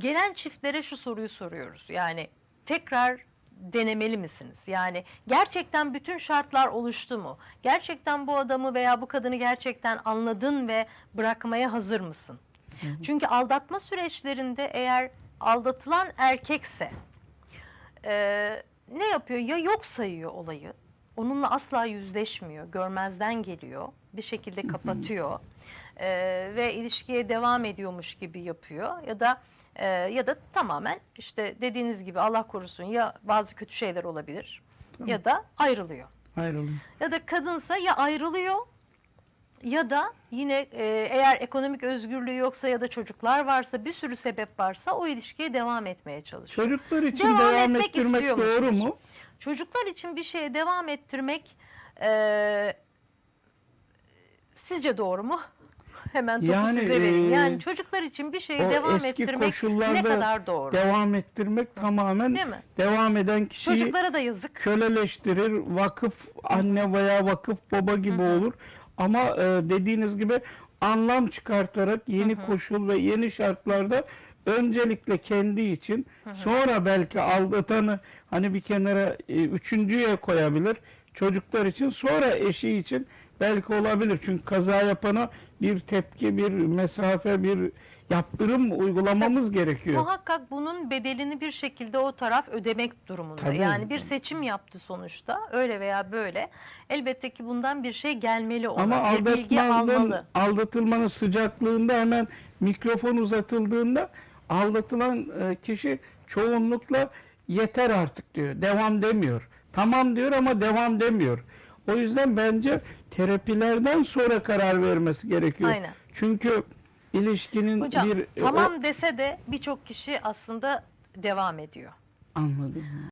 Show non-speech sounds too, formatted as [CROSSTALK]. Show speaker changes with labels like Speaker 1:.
Speaker 1: gelen çiftlere şu soruyu soruyoruz. Yani tekrar denemeli misiniz? Yani gerçekten bütün şartlar oluştu mu? Gerçekten bu adamı veya bu kadını gerçekten anladın ve bırakmaya hazır mısın? Çünkü aldatma süreçlerinde eğer aldatılan erkekse e, ne yapıyor? Ya yok sayıyor olayı. Onunla asla yüzleşmiyor. Görmezden geliyor. Bir şekilde kapatıyor. E, ve ilişkiye devam ediyormuş gibi yapıyor. Ya da e, ya da tamamen işte dediğiniz gibi Allah korusun ya bazı kötü şeyler olabilir ya da ayrılıyor.
Speaker 2: Ayrılıyor.
Speaker 1: Ya da kadınsa ya ayrılıyor ya da yine e, eğer ekonomik özgürlüğü yoksa ya da çocuklar varsa bir sürü sebep varsa o ilişkiye devam etmeye çalışıyor.
Speaker 2: Çocuklar için
Speaker 1: Devam
Speaker 2: devam,
Speaker 1: etmek
Speaker 2: ettirmek doğru mu?
Speaker 1: Çocuklar için bir şeye devam ettirmek e, sizce doğru mu? [LAUGHS] Hemen topu
Speaker 2: Yani,
Speaker 1: size vereyim.
Speaker 2: e,
Speaker 1: Yani çocuklar için bir şeye
Speaker 2: o
Speaker 1: devam ettirmek ne kadar doğru?
Speaker 2: Devam ettirmek tamamen
Speaker 1: Değil mi?
Speaker 2: devam eden kişiyi
Speaker 1: Çocuklara da yazık.
Speaker 2: köleleştirir. Vakıf anne veya vakıf baba gibi olur. Ama e, dediğiniz gibi anlam çıkartarak yeni koşul ve yeni şartlarda öncelikle kendi için sonra belki aldatanı hani bir kenara e, üçüncüye koyabilir. Çocuklar için sonra eşi için belki olabilir. Çünkü kaza yapana bir tepki, bir mesafe, bir yaptırım uygulamamız gerekiyor.
Speaker 1: Muhakkak bunun bedelini bir şekilde o taraf ödemek durumunda.
Speaker 2: Tabii.
Speaker 1: Yani bir seçim yaptı sonuçta öyle veya böyle. Elbette ki bundan bir şey gelmeli ona.
Speaker 2: Ama
Speaker 1: bir bilgi
Speaker 2: aldatmanın,
Speaker 1: almalı.
Speaker 2: aldatılmanın sıcaklığında hemen mikrofon uzatıldığında aldatılan e, kişi çoğunlukla yeter artık diyor. Devam demiyor. Tamam diyor ama devam demiyor. O yüzden bence terapilerden sonra karar vermesi gerekiyor.
Speaker 1: Aynen.
Speaker 2: Çünkü ilişkinin
Speaker 1: Hocam
Speaker 2: bir
Speaker 1: tamam dese de birçok kişi aslında devam ediyor.
Speaker 2: O- anladım.